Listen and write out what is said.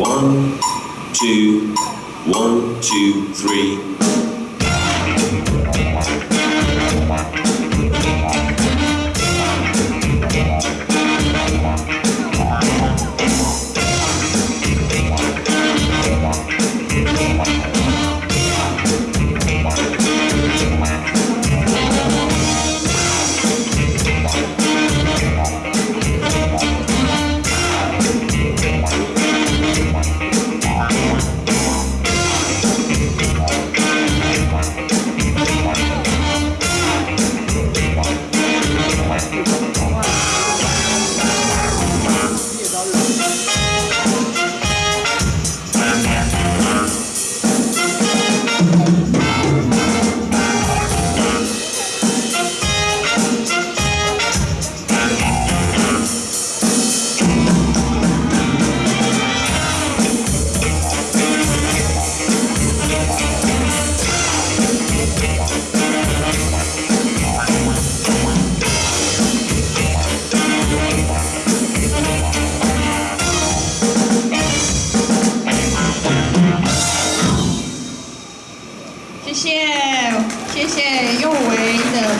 One, two, one, two, three. 谢谢，谢谢佑维的。